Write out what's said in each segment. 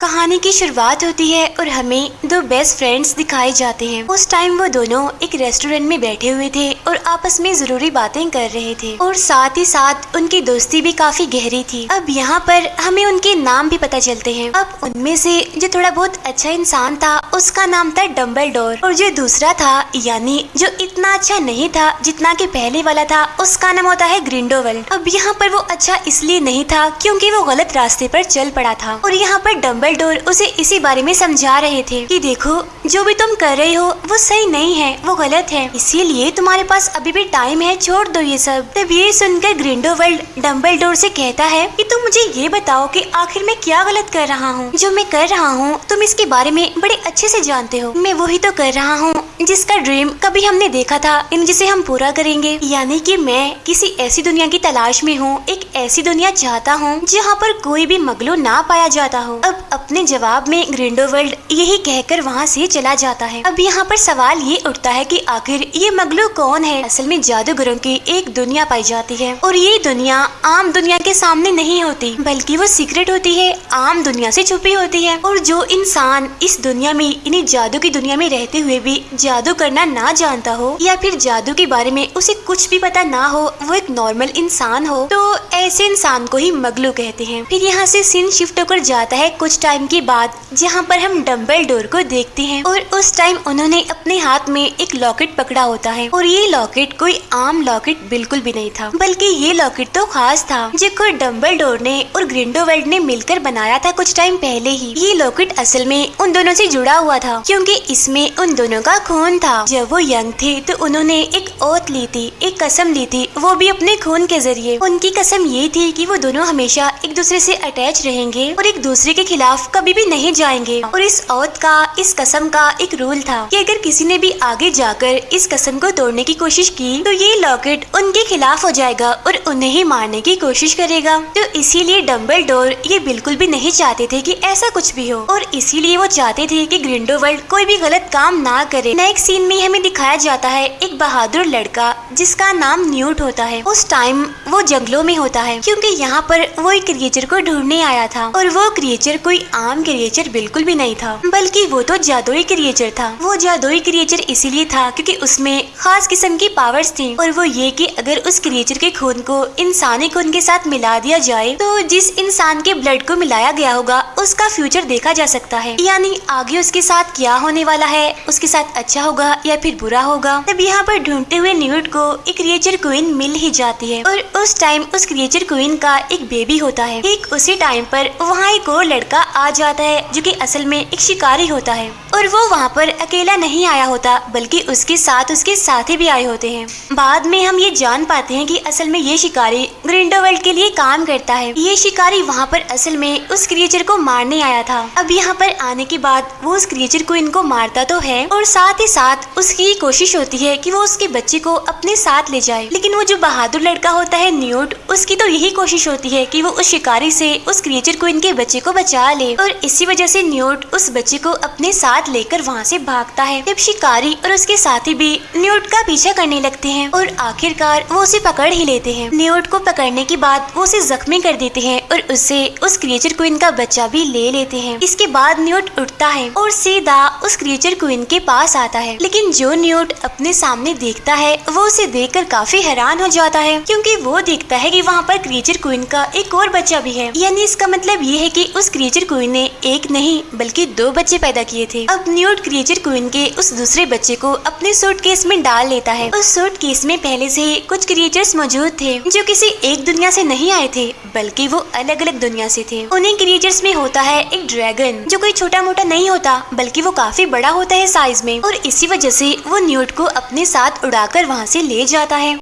कहानी की शुरुआत होती है और हमें दो बेस्ट फ्रेंड्स दिखाए जाते हैं। उस टाइम वो दोनों एक रेस्टोरेंट में बैठे हुए थे और आपस में ज़रूरी बातें कर रहे थे। और साथ ही साथ उनकी दोस्ती भी काफ़ी गहरी थी। अब यहाँ पर हमें उनके नाम भी पता चलते हैं। अब उनमें से जो थोड़ा बहुत अच्छा इंसान था, उसका नाम था डम्बल और जो दूसरा था, यानी जो इतना अच्छा नहीं था जितना की पहले वाला था, उसका नाम होता है ग्रिंडोवल अब यहाँ पर वो अच्छा इसलिए नहीं था क्यूँकी वो गलत रास्ते पर चल पड़ा था। और यहाँ पर डम्बल डम्बलडोर उसे इसी बारे में समझा रहे थे कि देखो, जो भी तुम कर रहे हो, वो सही नहीं है, वो गलत है। इसीलिए तुम्हारे पास अभी भी टाइम है, छोड़ दो ये सब। तब ये सुनकर ग्रिंडोवर्ल्ड डम्बलडोर से कहता है कि तुम मुझे ये बताओ कि आखिर मैं क्या गलत कर रहा हूँ। जो मैं कर रहा हूँ, तुम इसके बारे में बड़े अच्छे से जानते हो। मैं वही तो कर रहा हूँ, जिसका ड्रीम कभी हमने देखा था, इन जिसे हम पूरा करेंगे। यानी कि मैं किसी ऐसी दुनिया की तलाश में हूँ, एक ऐसी दुनिया चाहता हूँ, जहाँ पर कोई भी मगलो ना पाया जाता हो। अब अपने जवाब में ग्रिंडोवर्ल्ड यही कहकर वहाँ से चला जाता है। अब यहाँ पर सवाल ये उठता है कि आखिर ये मगलू कौन है? असल में जादूगरों की एक दुनिया पाई जाती है और ये दुनिया आम दुनिया के सामने नहीं होती, बल्कि वो सीक्रेट होती है, आम दुनिया से छुपी होती है। और जो इंसान इस दुनिया में, इन्हीं जादू की दुनिया में रहते हुए भी जादू करना ना जानता हो, या फिर जादू के बारे में उसे कुछ भी पता ना हो, वो एक नॉर्मल इंसान हो तो ऐसे इंसान को ही मगलू कहते हैं। फिर यहाँ से सीन शिफ्ट होकर जाता है कुछ टाइम के बाद जहाँ पर हम डम्बल डोर को देखते हैं और उस टाइम उन्होंने अपने हाथ में एक लॉकेट पकड़ा होता है और ये लॉकेट कोई आम लॉकेट बिल्कुल भी नहीं था, बल्कि ये लॉकेट तो खास था जिसको डम्बल डोर ने और ग्रिंडोवेल्ड ने मिलकर बनाया था कुछ टाइम पहले ही। ये लॉकेट असल में उन दोनों से जुड़ा हुआ था, क्योंकि इसमें उन दोनों का खून था। जब वो यंग थे तो उन्होंने एक ओत ली थी, एक कसम ली थी, वो भी अपने खून के ज़रिए। उनकी कसम ये थी कि वो दोनों हमेशा एक दूसरे से अटैच रहेंगे और एक दूसरे के खिलाफ कभी भी नहीं जाएँगे। और इस औत का, इस कसम का एक रूल था कि अगर किसी ने भी आगे जाकर इस कसम को तोड़ने की कोशिश की तो ये लॉकेट उनके खिलाफ हो जाएगा और उन्हें ही मारने की कोशिश करेगा। तो इसीलिए डम्बल डोर ये बिल्कुल भी नहीं चाहते थे कि ऐसा कुछ भी हो। और इसीलिए वो चाहते थे कि ग्रिंडोवर्ल्ड कोई भी गलत काम ना करे। नेक्स्ट सीन में हमें दिखाया जाता है एक बहादुर लड़का, जिसका नाम न्यूट होता है। उस टाइम वो जंगलों में होता है, क्योंकि यहाँ पर वो एक क्रिएचर को ढूँढने आया था। और वो क्रिएचर कोई आम क्रिएचर बिल्कुल भी नहीं था, बल्कि वो तो जादुई क्रिएचर था। वो जादुई क्रिएचर इसीलिए था क्योंकि उसमें खास किस्म की पावर्स थी और वो ये कि अगर उस क्रिएचर के खून को इंसानी खून के साथ मिला दिया जाए तो जिस इंसान के ब्लड को मिलाया गया होगा, उसका फ्यूचर देखा जा सकता है। यानी आगे उसके साथ क्या होने वाला है, उसके साथ अच्छा होगा या फिर बुरा होगा, तब यहाँ पर ढूंढते हुए न्यूट को एक क्रिएचर क्वीन मिल ही जाती है और उस टाइम उस क्रिएचर क्वीन का एक बेबी होता है। एक उसी टाइम पर वहाँ एक और लड़का आ जाता है, जो कि असल में एक शिकारी होता है। और वो वहाँ पर अकेला नहीं आया होता, बल्कि उसके साथ उसके साथी भी आए होते हैं। बाद में हम ये जान पाते हैं कि असल में ये शिकारी ग्रिंडोवर्ल्ड के लिए काम करता है। ये शिकारी वहाँ पर असल में उस क्रिएचर को मारने आया था। अब यहाँ पर आने के बाद वो उस क्रिएचर को इनको मारता तो है, और साथ ही साथ उसकी कोशिश होती है कि वो उसके बच्चे को अपने साथ ले जाए। लेकिन वो जो बहादुर लड़का होता है न्यूट, उसकी तो यही कोशिश होती है कि वो उस शिकारी से उस क्रिएचर को इनके बच्चे को बचा ले। और इसी वजह से न्यूट उस बच्चे को अपने साथ लेकर वहाँ से भागता है। जब शिकारी और उसके साथी भी न्यूट का पीछा करने लगते हैं और आखिरकार वो उसे पकड़ ही लेते हैं। न्यूट को पकड़ने के बाद वो उसे जख्मी कर देते हैं और उससे उस क्रिएचर क्वीन का बच्चा भी ले लेते हैं। इसके बाद न्यूट उठता है और सीधा उस क्रिएचर क्वीन के पास आता है। लेकिन जो न्यूट अपने सामने देखता है, वो उसे देखकर काफ़ी हैरान हो जाता है, क्योंकि वो देखता है कि वहाँ पर क्रिएचर क्वीन का एक और बच्चा भी है। यानी इसका मतलब ये है कि उस क्रिएचर क्वीन ने एक नहीं, बल्कि दो बच्चे पैदा किए थे। अब न्यूट क्रिएचर क्वीन के उस दूसरे बच्चे को अपने सूट केस में डाल लेता है। उस सूट केस में पहले से कुछ क्रिएचर्स मौजूद थे, जो किसी एक दुनिया से नहीं आए थे, बल्कि वो अलग अलग दुनिया से थे। उन्हीं क्रिएचर्स में होता है एक ड्रैगन जो कोई छोटा मोटा नहीं होता, बल्कि वो काफ़ी बड़ा होता है साइज़ में, और इसी वजह से वो न्यूट को अपने साथ उड़ाकर वहाँ से ले जाता है।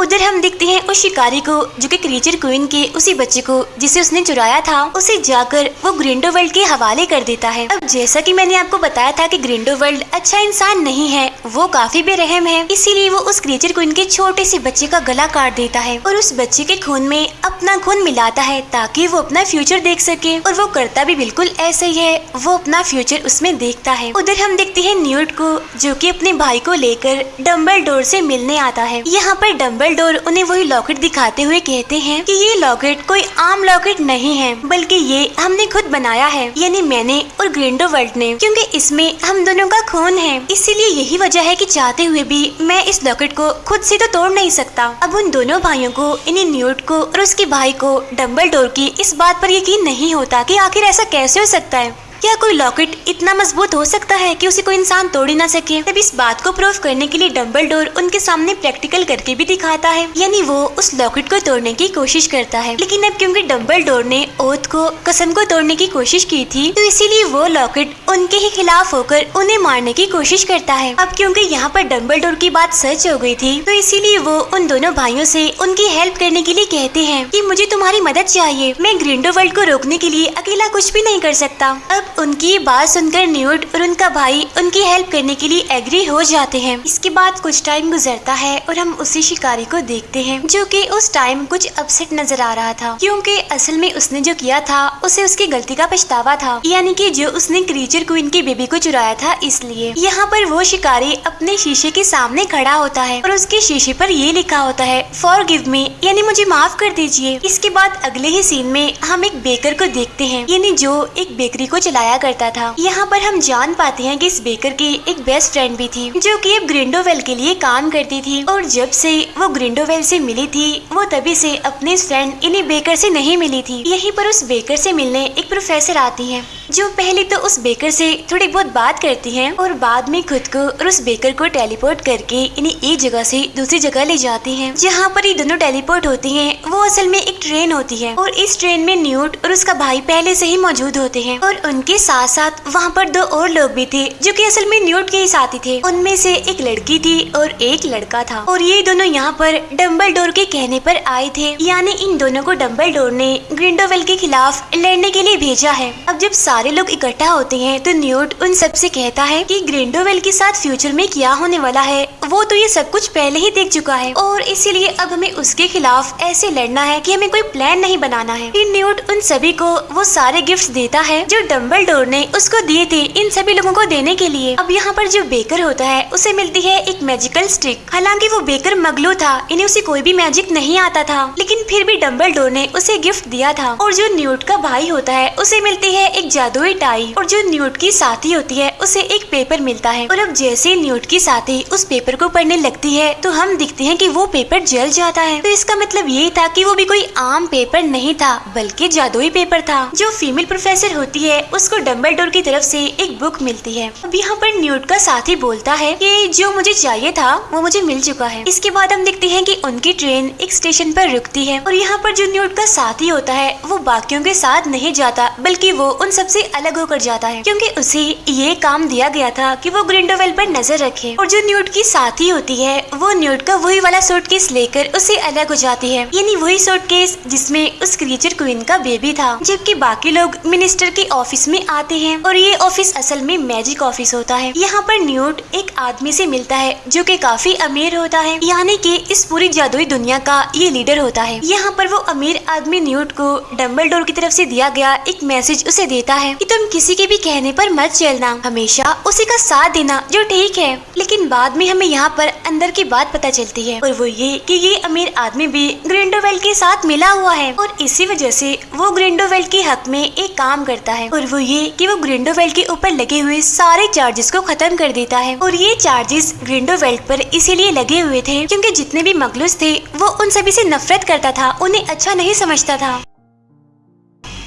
उधर हम देखते हैं उस शिकारी को, जो कि क्रीचर क्वीन के उसी बच्चे को, जिसे उसने चुराया था, उसे जाकर वो ग्रिंडोवर्ल्ड के हवाले कर देता है। अब जैसा कि मैंने आपको बताया था कि ग्रिंडोवर्ल्ड अच्छा इंसान नहीं है, वो काफ़ी बेरहम है। इसीलिए वो उस क्रीचर को इनके छोटे से बच्चे का गला काट देता है और उस बच्चे के खून में अपना खून मिलाता है ताकि वो अपना फ्यूचर देख सके। और वो करता भी बिल्कुल ऐसा ही है, वो अपना फ्यूचर उसमें देखता है। उधर हम देखते हैं न्यूट को, जो की अपने भाई को लेकर डम्बल डोर से मिलने आता है। यहाँ पर डम्बल डोर उन्हें वही लॉकेट दिखाते हुए कहते हैं कि ये लॉकेट कोई आम लॉकेट नहीं है, बल्कि ये हमने खुद बनाया है। यानी मैंने और ग्रेंडो वर्ल्ड ने, क्योंकि इसमें हम दोनों का खून है। इसीलिए यही वजह है कि चाहते हुए भी मैं इस लॉकेट को खुद से तो तोड़ नहीं सकता। अब उन दोनों भाइयों को इन्हें न्यूट को और उसके भाई को डम्बल की इस बात पर यकीन नहीं होता कि आखिर ऐसा कैसे हो सकता है। क्या कोई लॉकेट इतना मज़बूत हो सकता है कि उसे कोई इंसान तोड़ ही ना सके? तब इस बात को प्रूव करने के लिए डम्बल डोर उनके सामने प्रैक्टिकल करके भी दिखाता है। यानी वो उस लॉकेट को तोड़ने की कोशिश करता है। लेकिन अब क्योंकि डम्बल डोर ने ओथ को, कसम को तोड़ने की कोशिश की थी तो इसीलिए वो लॉकेट उनके ही खिलाफ होकर उन्हें मारने की कोशिश करता है। अब क्योंकि यहाँ पर डम्बल डोर की बात सच हो गई थी तो इसीलिए वो उन दोनों भाइयों से उनकी हेल्प करने के लिए कहते हैं कि मुझे तुम्हारी मदद चाहिए। मैं ग्रिंडो वर्ल्ड को रोकने के लिए अकेला कुछ भी नहीं कर सकता। अब उनकी बात सुनकर न्यूट और उनका भाई उनकी हेल्प करने के लिए एग्री हो जाते हैं। इसके बाद कुछ टाइम गुजरता है और हम उसी शिकारी को देखते हैं, जो कि उस टाइम कुछ अपसेट नज़र आ रहा था। क्योंकि असल में उसने जो किया था, उसे उसकी गलती का पछतावा था। यानी कि जो उसने क्रीचर क्वीन की बेबी को चुराया था, इसलिए यहाँ पर वो शिकारी अपने शीशे के सामने खड़ा होता है और उसके शीशे पर ये लिखा होता है फॉर गिव मी यानी मुझे माफ़ कर दीजिए। इसके बाद अगले ही सीन में हम एक बेकर को देखते हैं, यानी जो एक बेकरी को चलाया करता था। यहाँ पर हम जान पाते हैं कि इस बेकर की एक बेस्ट फ्रेंड भी थी, जो कि अब ग्रिंडोवेल के लिए काम करती थी। और जब से वो ग्रिंडोवेल से मिली थी, वो तभी से अपने फ्रेंड इन्हीं बेकर से नहीं मिली थी। यहीं पर उस बेकर से मिलने एक प्रोफेसर आती है, जो पहले तो उस बेकर से थोड़ी बहुत बात करती हैं और बाद में खुद को और उस बेकर को टेलीपोर्ट करके इन्हें एक जगह से दूसरी जगह ले जाती हैं। जहाँ पर ये दोनों टेलीपोर्ट होती हैं, वो असल में एक ट्रेन होती है और इस ट्रेन में न्यूट और उसका भाई पहले से ही मौजूद होते हैं और उनके साथ साथ वहाँ पर दो और लोग भी थे, जो कि असल में न्यूट के ही साथी थे। उनमें से एक लड़की थी और एक लड़का था। और ये दोनों यहाँ पर डम्बल डोर के कहने पर आए थे। यानी इन दोनों को डम्बल डोर ने ग्रिंडोवेल के खिलाफ लड़ने के लिए भेजा है। अब जब सारे लोग इकट्ठा होते हैं तो न्यूट उन सबसे कहता है कि ग्रिंडोवेल के साथ फ्यूचर में क्या होने वाला है, वो तो ये सब कुछ पहले ही देख चुका है। और इसीलिए अब हमें उसके खिलाफ ऐसे लड़ना है कि हमें कोई प्लान नहीं बनाना है। फिर न्यूट उन सभी को वो सारे गिफ्ट्स देता है, जो डम्बल डोर ने उसको दिए थे इन सभी लोगों को देने के लिए। अब यहाँ पर जो बेकर होता है, उसे मिलती है एक मैजिकल स्टिक हालाँकि वो बेकर मगलू था, इन्हें उसे कोई भी मैजिक नहीं आता था। लेकिन फिर भी डम्बल डोर ने उसे गिफ्ट दिया था। और जो न्यूट का भाई होता है, उसे मिलती है एक जादुई टाई और जो न्यूट की साथी होती है, उसे एक पेपर मिलता है। और अब जैसे न्यूट की साथी उस पेपर को पढ़ने लगती है तो हम दिखते हैं कि वो पेपर जल जाता है। तो इसका मतलब ये था कि वो भी कोई आम पेपर नहीं था, बल्कि जादुई पेपर था, जो फीमेल प्रोफेसर होती है उसको डम्बल डोर की तरफ़ से एक बुक मिलती है। अब यहाँ पर न्यूट का साथी बोलता है कि जो मुझे चाहिए था, वो मुझे मिल चुका है। इसके बाद हम देखते हैं कि उनकी ट्रेन एक स्टेशन पर रुकती है और यहाँ पर जो न्यूट का साथी होता है, वो बाकियों के साथ नहीं जाता, बल्कि वो उन सबसे अलग होकर जाता है। क्योंकि उसे ये काम दिया गया था कि वो ग्रिंडोवेल पर नज़र रखे और जो न्यूट की साथी होती है, वो न्यूट का वही वाला सूटकेस लेकर उसे अलग हो जाती है। यानी वही सूटकेस जिसमें उस क्रीचर क्वीन का बेबी था, जबकि बाकी लोग मिनिस्टर के ऑफ़िस में आते हैं और ये ऑफ़िस असल में मैजिक ऑफ़िस होता है। यहाँ पर न्यूट एक आदमी से मिलता है, जो कि काफ़ी अमीर होता है। यानी कि इस पूरी जादुई दुनिया का ये लीडर होता है। यहाँ पर वो अमीर आदमी न्यूट को डम्बल की तरफ़ से दिया गया एक मैसेज उसे देता है कि, तुम किसी के भी कहने पर मत चलना। हमेशा उसी का साथ देना, जो ठीक है। लेकिन बाद में हमें यहाँ पर अंदर की बात पता चलती है। और वो ये कि ये अमीर आदमी भी ग्रिंडोवेल के साथ मिला हुआ है। और इसी वजह से वो ग्रिंडोवेल के हक में एक काम करता है। और वो ये कि वो ग्रिंडोवेल्ट के ऊपर लगे हुए सारे चार्जेस को खत्म कर देता है। और ये चार्जेस ग्रिंडोवेल्ट पर इसीलिए लगे हुए थे क्योंकि जितने भी मगलूस थे, वो उन सभी से नफरत करता था, उन्हें अच्छा नहीं समझता था।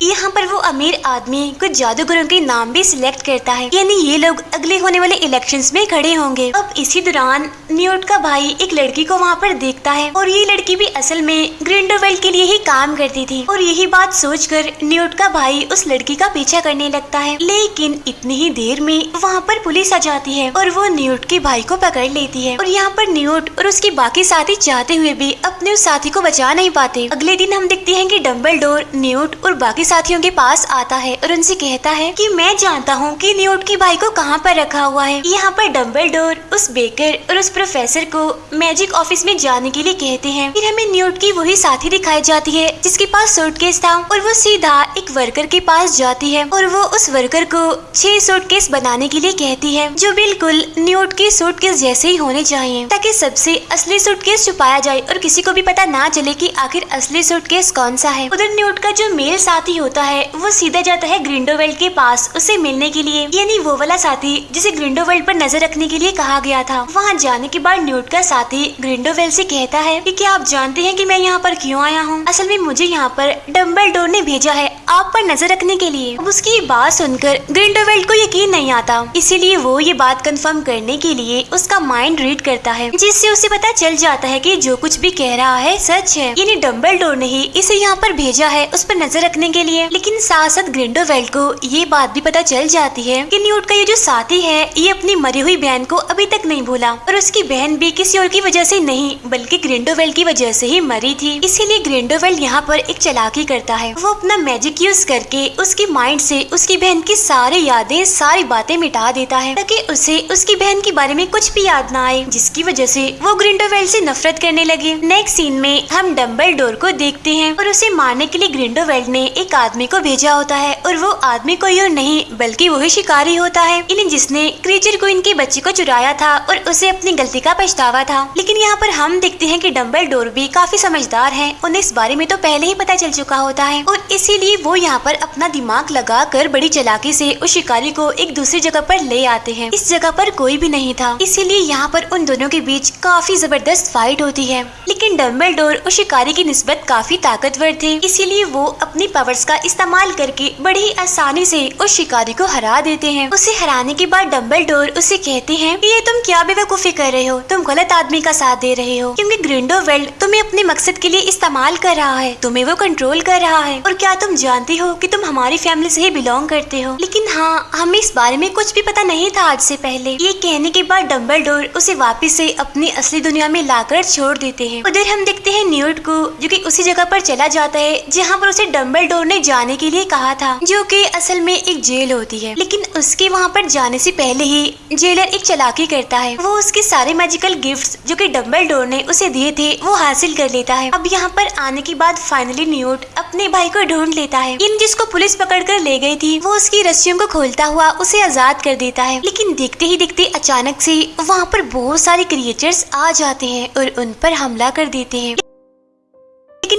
यहाँ पर वो अमीर आदमी कुछ जादूगरों के नाम भी सिलेक्ट करता है। यानी ये लोग अगले होने वाले इलेक्शन में खड़े होंगे। अब इसी दौरान न्यूट का भाई एक लड़की को वहाँ पर देखता है और ये लड़की भी असल में ग्रिंडोवेल के लिए ही काम करती थी। और यही बात सोचकर न्यूट का भाई उस लड़की का पीछा करने लगता है। लेकिन इतनी ही देर में वहाँ पर पुलिस आ जाती है और वो न्यूट के भाई को पकड़ लेती है। और यहाँ पर न्यूट और उसके बाकी साथी चाहते हुए भी अपने उस साथी को बचा नहीं पाते। अगले दिन हम देखते हैं कि डम्बल न्यूट और बाकी साथियों के पास आता है और उनसे कहता है कि मैं जानता हूँ कि न्यूट के भाई को कहाँ पर रखा हुआ है। यहाँ पर डम्बल डोर उस बेकर और उस प्रोफेसर को मैजिक ऑफ़िस में जाने के लिए कहते हैं। फिर हमें न्यूट की वही साथी दिखाई जाती है, जिसके पास सूटकेस था और वो सीधा एक वर्कर के पास जाती है और वो उस वर्कर को छह सूटकेस बनाने के लिए कहती है, जो बिल्कुल न्यूट के सूटकेस जैसे ही होने चाहिए, ताकि सबसे असली सूटकेस छुपाया जाए और किसी को भी पता ना चले कि आखिर असली सूटकेस कौन सा है। उधर न्यूट का जो मेल साथी होता है, वो सीधा जाता है ग्रिंडोवेल्ड के पास उसे मिलने के लिए। यानी वो वाला साथी, जिसे ग्रिंडोवेल्ड पर नज़र रखने के लिए कहा गया था। वहाँ जाने के बाद न्यूट का साथी ग्रिंडोवेल से कहता है कि क्या आप जानते हैं कि मैं यहाँ पर क्यों आया हूँ? असल में मुझे यहाँ पर डम्बल ने भेजा है आप पर नज़र रखने के लिए। उसकी बात सुनकर ग्रिंडोवेल्ड को यकीन नहीं आता। इसीलिए वो ये बात कंफर्म करने के लिए उसका माइंड रीड करता है, जिससे उसे पता चल जाता है कि जो कुछ भी कह रहा है सच है। यानी डम्बल ने ही इसे यहाँ पर भेजा है, उस पर नज़र रखने के लिए। लेकिन साथ साथ ग्रिंडोवेल्ड को ये बात भी पता चल जाती है कि न्यूट का ये जो साथी है, ये अपनी मरी हुई बहन को अभी तक नहीं भूला। और उसकी बहन भी किसी और की वजह से नहीं, बल्कि ग्रिंडोवेल्ड की वजह से ही मरी थी। इसीलिए ग्रिंडोवेल्ड यहाँ पर एक चलाकी करता है। वो अपना मैजिक यूज़ करके उसके माइंड से उसकी बहन की सारी यादें, सारी बातें मिटा देता है, ताकि उसे उसकी बहन के बारे में कुछ भी याद ना आए, जिसकी वजह से वो ग्रिंडोवेल्ड से नफरत करने लगे। नेक्स्ट सीन में हम डम्बल को देखते हैं और उसे मारने के लिए ग्रिंडोवेल्ड ने एक आदमी को भेजा होता है और वो आदमी कोई और नहीं, बल्कि वही शिकारी होता है। इन्हें जिसने क्रीचर को इनके बच्चे को चुराया था और उसे अपनी गलती का पछतावा था। लेकिन यहाँ पर हम देखते हैं कि डम्बल डोर भी काफ़ी समझदार है। उन्हें इस बारे में तो पहले ही पता चल चुका होता है। और इसीलिए वो यहाँ पर अपना दिमाग लगा कर बड़ी चलाकी से उस शिकारी को एक दूसरी जगह पर ले आते हैं। इस जगह पर कोई भी नहीं था। इसीलिए यहाँ पर उन दोनों के बीच काफ़ी ज़बरदस्त फाइट होती है। लेकिन डम्बल डोर उस शिकारी की निस्बत काफ़ी ताकतवर थे। इसीलिए वो अपनी पावर्स का इस्तेमाल करके बड़ी आसानी से उस शिकारी को हरा देते हैं। उसे हराने के बाद डम्बल डोर उसे कहते हैं कि ये तुम क्या बेवकूफ़ी कर रहे हो? तुम गलत आदमी का साथ दे रहे हो। क्योंकि ग्रिंडोवेल्ड तुम्हें अपने मकसद के लिए इस्तेमाल कर रहा है। तुम्हें वो कंट्रोल कर रहा है। और क्या तुम जानते हो कि तुम हमारी फैमिली से ही बिलोंग करते हो? लेकिन हाँ हमें इस बारे में कुछ भी पता नहीं था आज से पहले। ये कहने के बाद डम्बल डोर उसे वापिस से अपनी असली दुनिया में लाकर छोड़ देते हैं। उधर हम देखते हैं न्यूट को, जो कि उसी जगह पर चला जाता है, जहाँ पर उसे डम्बल डोर ने जाने के लिए कहा था, जो कि असल में एक जेल होती है। लेकिन उसके वहाँ पर जाने से पहले ही जेलर एक चलाकी करता है। वो उसके सारे मैजिकल गिफ्ट्स जो कि डम्बल डोर ने उसे दिए थे, वो हासिल कर लेता है। अब यहाँ पर आने के बाद फाइनली न्यूट अपने भाई को ढूंढ लेता है। इन जिसको पुलिस पकड़ कर ले गई थी, वो उसकी रस्सियों को खोलता हुआ उसे आज़ाद कर देता है। लेकिन देखते ही देखते अचानक से वहाँ पर बहुत सारे क्रिएचर्स आ जाते हैं और उन पर हमला कर देते हैं।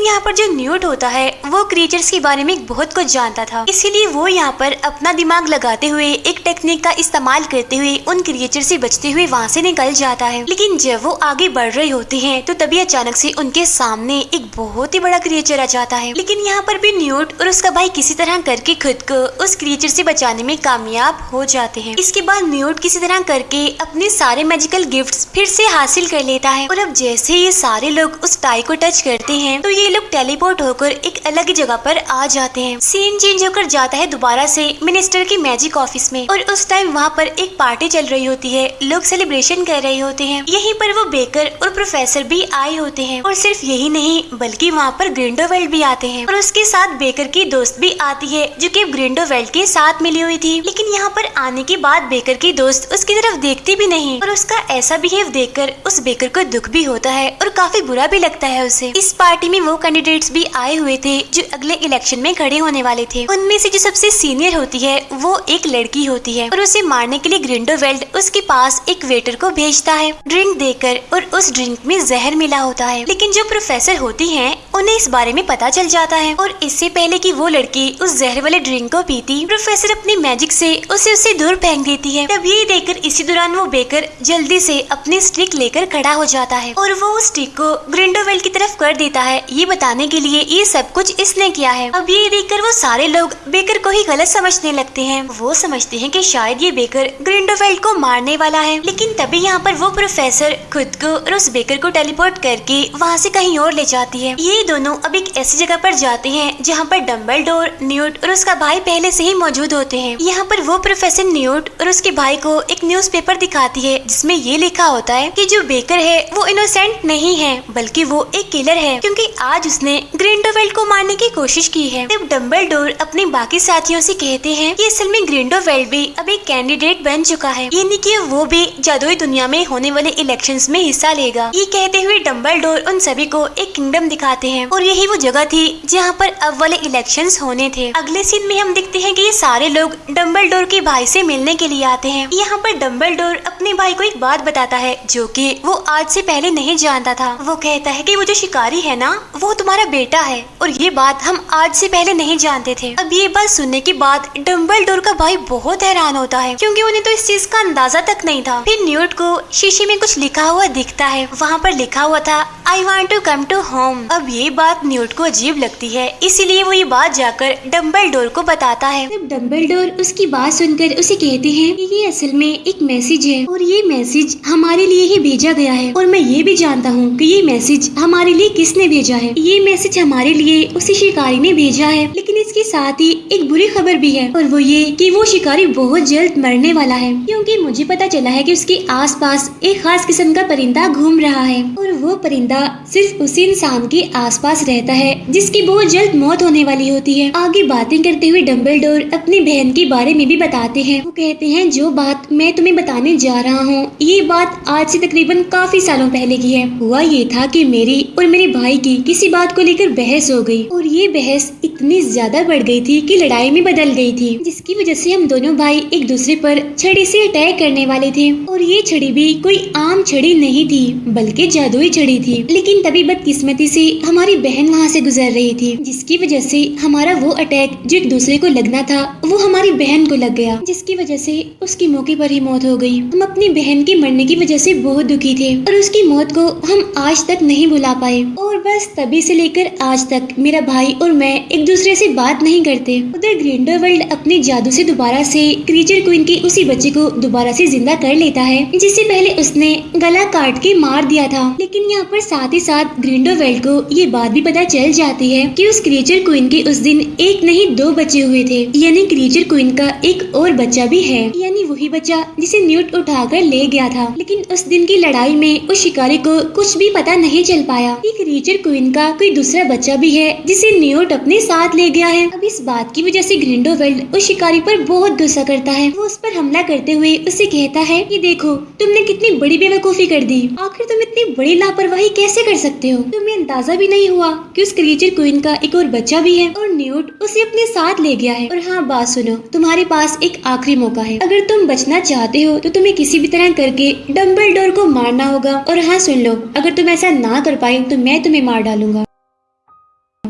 यहाँ पर जो न्यूट होता है, वो क्रिएचर्स के बारे में बहुत कुछ जानता था। इसीलिए वो यहाँ पर अपना दिमाग लगाते हुए, एक टेक्निक का इस्तेमाल करते हुए, उन क्रिएचर से बचते हुए वहाँ से निकल जाता है। लेकिन जब वो आगे बढ़ रहे होते हैं तो तभी अचानक से उनके सामने एक बहुत ही बड़ा क्रिएचर आ जाता है। लेकिन यहाँ पर भी न्यूट और उसका भाई किसी तरह करके खुद को उस क्रिएचर से बचाने में कामयाब हो जाते हैं। इसके बाद न्यूट किसी तरह करके अपने सारे मैजिकल गिफ्ट फिर से हासिल कर लेता है। और अब जैसे ये सारे लोग उस टाई को टच करते हैं तो ये लोग टेलीपोर्ट होकर एक अलग जगह पर आ जाते हैं। सीन चेंज होकर जाता है दोबारा से मिनिस्टर की मैजिक ऑफ़िस में। और उस टाइम वहाँ पर एक पार्टी चल रही होती है। लोग सेलिब्रेशन कर रहे होते हैं। यहीं पर वो बेकर और प्रोफेसर भी आए होते हैं। और सिर्फ़ यही नहीं, बल्कि वहाँ पर ग्रिंडोवेल्ड भी आते हैं। और उसके साथ बेकर की दोस्त भी आती है, जो कि ग्रिंडोवेल्ड के साथ मिली हुई थी। लेकिन यहाँ पर आने के बाद बेकर की दोस्त उसकी तरफ़ देखती भी नहीं। और उसका ऐसा बिहेव देखकर उस बेकर को दुख भी होता है और काफ़ी बुरा भी लगता है उसे। इस पार्टी में वो कैंडिडेट्स भी आए हुए थे, जो अगले इलेक्शन में खड़े होने वाले थे। उनमें से जो सबसे सीनियर होती है, वो एक लड़की होती है और उसे मारने के लिए ग्रिंडोवेल्ड उसके पास एक वेटर को भेजता है। ड्रिंक देकर और उस ड्रिंक में जहर मिला होता है। लेकिन जो प्रोफेसर होती है, उन्हें इस बारे में पता चल जाता है और इससे पहले की वो लड़की उस जहर वाले ड्रिंक को पीती प्रोफेसर अपनी मैजिक से उसे उसे दूर फेंक देती है। तब ये देखकर इसी दौरान वो बेकर जल्दी से अपनी स्टिक लेकर खड़ा हो जाता है और वो उस स्टिक को ग्रिंडोवेल्ड की तरफ़ कर देता है। ये बताने के लिए ये सब कुछ इसने किया है। अब ये देखकर वो सारे लोग बेकर को ही गलत समझने लगते हैं। वो समझते हैं कि शायद ये बेकर ग्रिंडोवेल्ड को मारने वाला है। लेकिन तभी यहाँ पर वो प्रोफेसर खुद को और उस बेकर को टेलीपोर्ट करके वहाँ से कहीं और ले जाती है। ये दोनों अब एक ऐसी जगह पर जाते हैं जहाँ पर डम्बल डोर न्यूट और उसका भाई पहले से ही मौजूद होते हैं। यहाँ पर वो प्रोफेसर न्यूट और उसके भाई को एक न्यूज़ दिखाती है, जिसमें ये लिखा होता है की जो बेकर है, वो इनोसेंट नहीं है, बल्कि वो एक किलर है, क्योंकि आज उसने ग्रिंडोवेल्ड को मारने की कोशिश की है। जब डम्बल अपने बाकी साथियों से कहते हैं कि असल में ग्रिंडोवेल्ड भी अब एक कैंडिडेट बन चुका है, यानी कि वो भी जादुई दुनिया में होने वाले इलेक्शंस में हिस्सा लेगा। ये कहते हुए डम्बल उन सभी को एक किंगडम दिखाते हैं, और यही वो जगह थी जहाँ पर अब वाले इलेक्शन होने थे। अगले सीन में हम देखते हैं की ये सारे लोग डम्बल के भाई से मिलने के लिए आते हैं। यहाँ पर डम्बल अपने भाई को एक बात बताता है, जो कि वो आज से पहले नहीं जानता था। वो कहता है कि वो जो शिकारी है ना, वो तुम्हारा बेटा है। और ये बात हम आज से पहले नहीं जानते थे। अब ये बात सुनने के बाद डम्बल का भाई बहुत हैरान होता है, क्योंकि उन्हें तो इस चीज़ का अंदाज़ा तक नहीं था। फिर न्यूट को शीशे में कुछ लिखा हुआ दिखता है। वहाँ पर लिखा हुआ था I want to come to home अब ये बात न्यूट को अजीब लगती है, इसीलिए वो ये बात जाकर डम्बल को बताता है। डम्बल डोर उसकी बात सुनकर उसे कहते हैं कि ये असल में एक मैसेज है, और ये मैसेज हमारे लिए ही भेजा गया है। और मैं ये भी जानता हूँ कि ये मैसेज हमारे लिए किसने भेजा है। ये मैसेज हमारे लिए उसी शिकारी ने भेजा है, लेकिन इसके साथ ही एक बुरी खबर भी है, और वो ये कि वो शिकारी बहुत जल्द मरने वाला है, क्योंकि मुझे पता चला है कि उसके आसपास एक खास किस्म का परिंदा घूम रहा है, और वो परिंदा सिर्फ़ उसी इंसान के आसपास रहता है, जिसकी बहुत जल्द मौत होने वाली होती है। आगे बातें करते हुए डम्बल अपनी बहन के बारे में भी बताते हैं। वो कहते हैं, जो बात मैं तुम्हें बताने जा रहा हूँ, ये बात आज से तकरीबन काफ़ी सालों पहले की है। हुआ ये था कि मेरी और मेरे भाई की किसी बात को लेकर बहस हो गई और ये बहस इतनी ज़्यादा बढ़ गई थी कि लड़ाई में बदल गई थी, जिसकी वजह से हम दोनों भाई एक दूसरे पर छड़ी से अटैक करने वाले थे। और ये छड़ी भी कोई आम छड़ी नहीं थी, बल्कि जादुई छड़ी थी। लेकिन तभी बदकिस्मती से हमारी बहन वहाँ से गुजर रही थी, जिसकी वजह से हमारा वो अटैक जो एक दूसरे को लगना था, वो हमारी बहन को लग गया, जिसकी वजह से उसकी मौके पर ही मौत हो गई। हम अपनी बहन के मरने की वजह से बहुत दुखी थे और उसकी मौत को हम आज तक नहीं भुला पाए। और बस तभी से लेकर आज तक मेरा भाई और मैं एक दूसरे से बात नहीं करते। उधर ग्रिंडरवर्ल्ड अपने जादू से दोबारा से क्रीचर क्वीन के उसी बच्चे को दोबारा से ज़िंदा कर लेता है, जिससे पहले उसने गला काट के मार दिया था। लेकिन यहाँ पर साथ ही साथ ग्रिंडरवर्ल्ड को ये बात भी पता चल जाती है कि उस क्रीचर क्वीन के उस दिन एक नहीं दो बच्चे हुए थे। यानी क्रीचर क्वीन का एक और बच्चा भी है। यानी वही बच्चा जिसे न्यूट उठाकर ले गया था। लेकिन उस दिन की लड़ाई में उस शिकारी को कुछ भी पता नहीं चल पाया। एक रीचर क्वीन का कोई दूसरा बच्चा भी है, जिसे न्यूट अपने साथ ले गया है। अब इस बात की वजह से ग्रिंडोवेल्ड उस शिकारी पर बहुत गुस्सा करता है। वो उस पर हमला करते हुए उसे कहता है कि देखो, तुमने कितनी बड़ी बेवकूफ़ी कर दी। आखिर तुम इतनी बड़ी लापरवाही कैसे कर सकते हो? तुम्हें अंदाज़ा भी नहीं हुआ कि उस क्रीचर क्वीन का एक और बच्चा भी है, और न्यूट उसे अपने साथ ले गया है। और हाँ बात सुनो, तुम्हारे पास एक आखिरी मौका है। अगर तुम बचना चाहते हो तो तुम्हें किसी भी तरह करके डम्बल को मारना होगा। और हाँ सुन लो, अगर तुम ऐसा ना कर पाए तो मैं तुम्हें मार डालूँगा।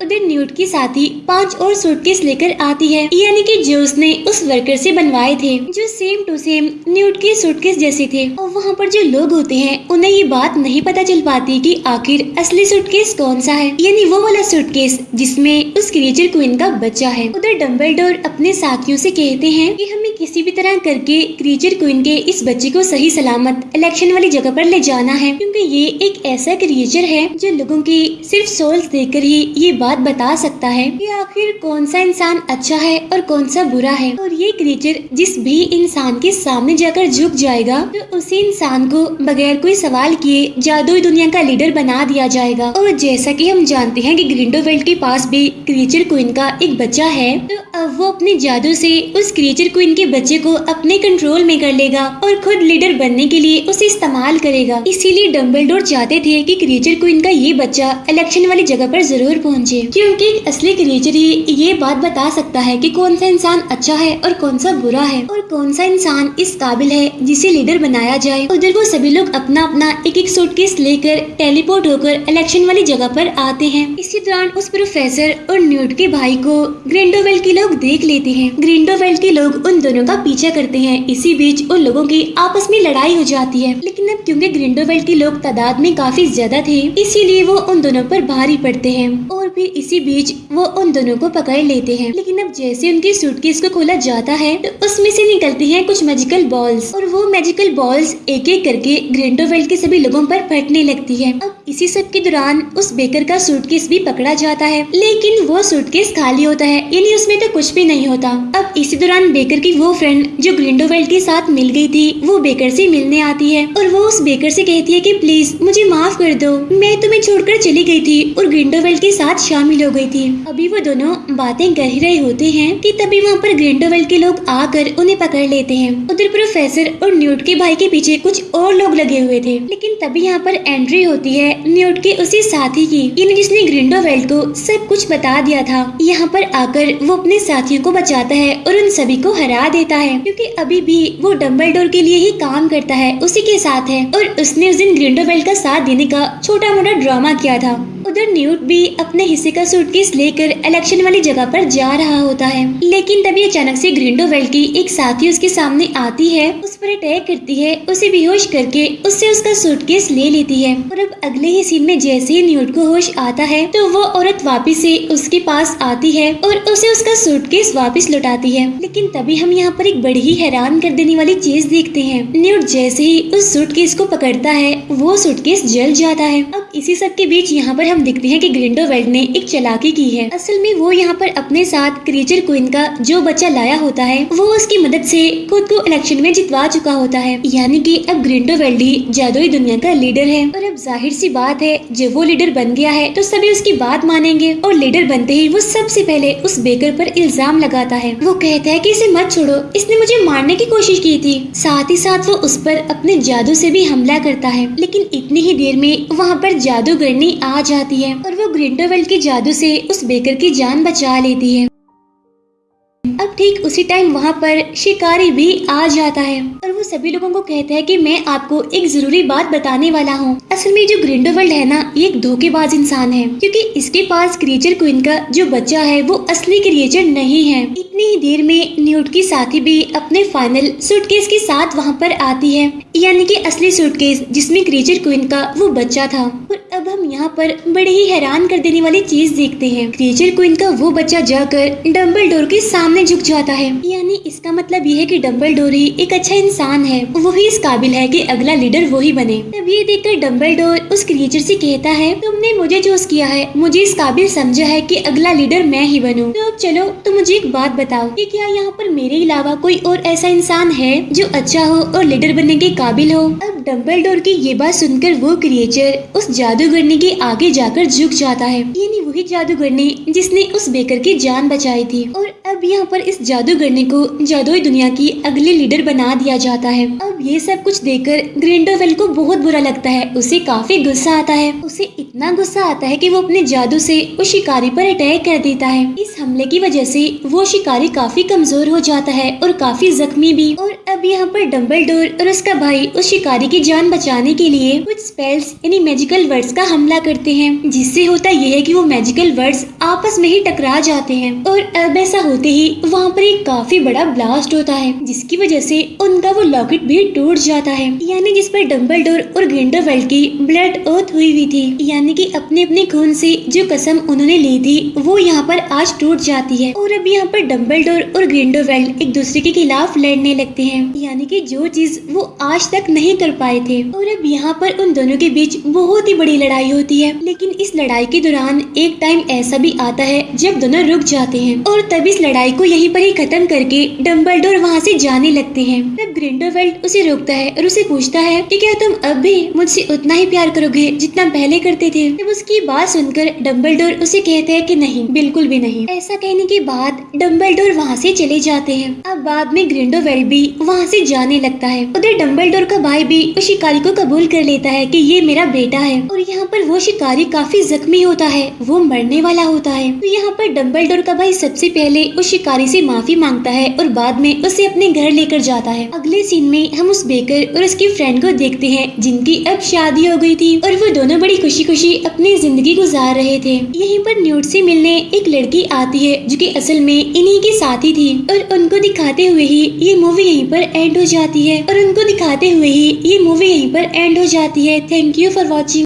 उधर न्यूट की साथी पाँच और सूटकेस लेकर आती है। यानी कि जो उसने उस वर्कर से बनवाए थे, जो सेम टू सेम न्यूट के सूटकेस जैसे थे। और वहाँ पर जो लोग होते हैं, उन्हें ये बात नहीं पता चल पाती कि आखिर असली सूटकेस कौन सा है। यानी वो वाला सूटकेस जिसमें उस क्रिएचर क्वीन का बच्चा है। उधर डम्बल अपने साथियों से कहते हैं कि हमें किसी भी तरह करके क्रीचर क्वीन के इस बच्चे को सही सलामत इलेक्शन वाली जगह पर ले जाना है। क्योंकि ये एक ऐसा क्रिएचर है जो लोगों की सिर्फ़ सोल्स देखकर ही ये बात बात सकता है कि आखिर कौन सा इंसान अच्छा है और कौन सा बुरा है। और ये क्रिएचर जिस भी इंसान के सामने जाकर झुक जाएगा तो उसी इंसान को बगैर कोई सवाल किए जादुई दुनिया का लीडर बना दिया जाएगा। और जैसा कि हम जानते हैं कि ग्रिंडोवेल्ड के पास भी क्रिएचर क्वीन का एक बच्चा है तो अब वो अपने जादू से उस क्रिएचर क्वीन के बच्चे को अपने कंट्रोल में कर लेगा और खुद लीडर बनने के लिए उसे इस्तेमाल करेगा। इसीलिए डम्बल चाहते थे कि क्रिएचर को इनका ये बच्चा इलेक्शन वाली जगह पर ज़रूर पहुँचे। क्योंकि असली क्रिएचर ही ये बात बता सकता है कि कौन सा इंसान अच्छा है और कौन सा बुरा है। और कौन सा इंसान इस काबिल है जिसे लीडर बनाया जाए। उधर वो सभी लोग अपना अपना एक एक सूटकेस लेकर टेलीपोर्ट होकर इलेक्शन वाली जगह पर आते हैं। इसी दौरान उस प्रोफेसर और न्यूट के भाई को ग्रिंडोवेल के लोग देख लेते हैं। ग्रिंडोवेल के लोग उन दोनों का पीछा करते हैं। इसी बीच उन लोगों की आपस में लड़ाई हो जाती है। लेकिन अब क्योंकि ग्रिंडोवेल के लोग तादाद में काफ़ी ज़्यादा थे, इसीलिए वो उन दोनों पर भारी पड़ते हैं। और फिर इसी बीच वो उन दोनों को पकड़ लेते हैं। लेकिन अब जैसे उनकी सूटकेस को खोला जाता है तो उसमें से निकलती हैं कुछ मैजिकल बॉल्स और वो मैजिकल बॉल्स एक एक करके ग्रेंडोवेल्ड के सभी लोगों पर फटने लगती है। अब इसी सब के दौरान उस बेकर का सूटकेस भी पकड़ा जाता है। लेकिन वो सूटकेस खाली होता है, यानी उसमें तो कुछ भी नहीं होता। अब इसी दौरान बेकर की वो वो फ्रेंड जो ग्रिंडोवेल्ड के साथ मिल गई थी, वो बेकर से मिलने आती है और वो उस बेकर से कहती है कि प्लीज़ मुझे माफ़ कर दो। मैं तुम्हें छोड़कर चली गई थी और ग्रिंडोवेल्ड के साथ शामिल हो गई थी। अभी वो दोनों बातें कर ही रहे होते हैं कि तभी वहाँ पर ग्रिंडोवेल्ड के लोग आकर उन्हें पकड़ लेते हैं। उधर प्रोफेसर और न्यूट के भाई के पीछे कुछ और लोग लगे हुए थे। लेकिन तभी यहाँ पर एंट्री होती है न्यूट के उसी साथी की, यानी जिसने ग्रिंडोवेल्ड को सब कुछ बता दिया था। यहाँ पर आकर वो अपने साथियों को बचाता है और उन सभी को हरा है, क्योंकि अभी भी वो डम्बलडोर के लिए ही काम करता है, उसी के साथ है। और उसने उस दिन ग्रिंडोवेल्ड का साथ देने का छोटा मोटा ड्रामा किया था। उधर न्यूट भी अपने हिस्से का सूटकेस लेकर इलेक्शन वाली जगह पर जा रहा होता है। लेकिन तभी अचानक से ग्रिंडोवेल्ड की एक साथी उसके सामने आती है, उस पर अटैक करती है, उसे बेहोश करके उससे उसका सूटकेस ले लेती है। और अब अगले ही सीन में जैसे ही न्यूट को होश आता है तो वो औरत वापिस से उसके पास आती है और उसे उसका सूटकेस वापिस लौटाती है। लेकिन तभी हम यहाँ पर एक बड़ी ही हैरान कर देने वाली चीज़ देखते हैं। न्यूट जैसे ही उस सूटकेस को पकड़ता है, वो सूटकेस जल जाता है। अब इसी सब के बीच यहाँ पर हम देखते हैं कि ग्रिंडोवेल्ड ने एक चलाकी की है। असल में वो यहाँ पर अपने साथ क्रीचर क्वीन का जो बच्चा लाया होता है, वो उसकी मदद से खुद को इलेक्शन में जितवा चुका होता है। यानी कि अब ग्रिंडोवेल्ड ही जादुई दुनिया का लीडर है। और अब ज़ाहिर सी बात है, जब वो लीडर बन गया है तो सभी उसकी बात मानेंगे। और लीडर बनते ही वो सबसे पहले उस बेकर पर इल्ज़ाम लगाता है। वो कहता है कि इसे मत छोड़ो, इसने मुझे मारने की कोशिश की थी। साथ ही साथ वो उस पर अपने जादू से भी हमला करता है। लेकिन इतनी ही देर में वहाँ पर जादूगरनी आ जाती है और वो ग्रिंडोवेल्ड के जादू से उस बेकर की जान बचा लेती है। उसी टाइम वहाँ पर शिकारी भी आ जाता है। और वो सभी लोगों को कहता है कि मैं आपको एक ज़रूरी बात बताने वाला हूँ। असल में जो ग्रिंडोवर्ल्ड है ना, ये एक धोखेबाज इंसान है। क्योंकि इसके पास क्रिएचर क्वीन का जो बच्चा है, वो असली क्रिएचर नहीं है। इतनी ही देर में न्यूट की साथी भी अपने फाइनल सूटकेस के साथ वहाँ पर आती है। यानी कि असली सूटकेस जिसमें क्रिएचर क्वीन का वो बच्चा था। और अब हम यहाँ पर बड़े ही हैरान कर देने वाली चीज़ देखते हैं। क्रिएचर क्वीन का वो बच्चा जाकर डम्बल के सामने झुक जाता है। यानी इसका मतलब ये है कि डम्बल डोर एक अच्छा इंसान है। वो ही इस काबिल है कि अगला लीडर वो ही बने। तब ये देखकर डम्बल डोर उस क्रिएचर से कहता है, तुमने मुझे चूज़ किया है। मुझे इस काबिल समझा है कि अगला लीडर मैं ही बनूं। तो अब चलो तो मुझे एक बात बताओ कि क्या यहाँ पर मेरे अलावा कोई और ऐसा इंसान है जो अच्छा हो और लीडर बनने के काबिल हो? अब डम्बल की ये बात सुनकर वो क्रिएचर उस जादूगरनी के आगे जाकर झुक जाता है। यानी वही जादूगरनी जिसने उस बेकर की जान बचाई थी। और अब यहाँ पर इस जादूगरनी को जादुई दुनिया की अगली लीडर बना दिया जाता है। अब ये सब कुछ देखकर ग्रिंडोवेल को बहुत बुरा लगता है। उसे काफ़ी गुस्सा आता है। उसे इतना गुस्सा आता है कि वो अपने जादू से उस शिकारी पर अटैक कर देता है। इस हमले की वजह से वो शिकारी काफ़ी कमज़ोर हो जाता है और काफ़ी जख्मी भी। और अब यहाँ पर डम्बल और उसका भाई उस शिकारी की जान बचाने के लिए कुछ स्पेल्स यानी मैजिकल वर्ड्स का हमला करते हैं। जिससे होता यह है कि वो मैजिकल वर्ड्स आपस में ही टकरा जाते हैं। और अब ऐसा होते ही वहाँ पर एक काफ़ी बड़ा ब्लास्ट होता है, जिसकी वजह से उनका वो लॉकेट भी टूट जाता है। यानी जिस पर डम्बल और ग्रिंडरवेल्ड की ब्लड ओथ हुई हुई थी, यानी कि अपने अपने खून से जो कसम उन्होंने ली थी, वो यहाँ पर आज टूट जाती है। और अब यहाँ पर डम्बल और ग्रिंडरवेल्ड एक दूसरे के खिलाफ लड़ने लगते हैं, यानी कि जो चीज़ वो आज तक नहीं कर पाए थे। और अब यहाँ पर उन दोनों के बीच बहुत ही बड़ी लड़ाई होती है, लेकिन इस लड़ाई के दौरान एक टाइम ऐसा भी आता है, जब दोनों रुक जाते हैं। और तब इस लड़ाई को यहीं पर ही खत्म करके डम्बलडोर वहाँ से जाने लगते हैं। तब ग्रिंडरवेल्ड उसे रोकता है और उसे पूछता है कि क्या तुम अब भी मुझसे उतना ही प्यार करोगे जितना पहले करते थे? तब उसकी बात सुनकर डम्बलडोर उसे कहते हैं कि नहीं, बिल्कुल भी नहीं। ऐसा कहने के बाद डम्बलडोर वहाँ से चले जाते हैं। अब बाद में ग्रिंडोवेल्ड भी वहाँ से जाने लगता है। उधर डम्बलडोर का भाई भी उस शिकारी को कबूल कर लेता है कि ये मेरा बेटा है और यहाँ पर वो शिकारी काफ़ी जख्मी होता है, वो मरने वाला होता है। तो यहाँ पर डम्बलडोर का भाई सबसे पहले उस शिकारी से माफ़ी माँगता है और बाद में उसे अपने घर लेकर जाता है। अगले सीन में हम उस बेकर और उसकी फ्रेंड को देखते हैं, जिनकी अब शादी हो गई थी और वो दोनों बड़ी खुशी खुशी अपनी ज़िंदगी गुजार रहे थे। यहीं पर न्यूट से मिलने एक लड़की आती है, जो कि असल में इन्हीं की साथी थी और उनको दिखाते हुए ही ये मूवी यहीं पर एंड हो जाती है। और उनको दिखाते हुए ही ये मूवी यहीं पर एंड हो जाती है। Thank you for watching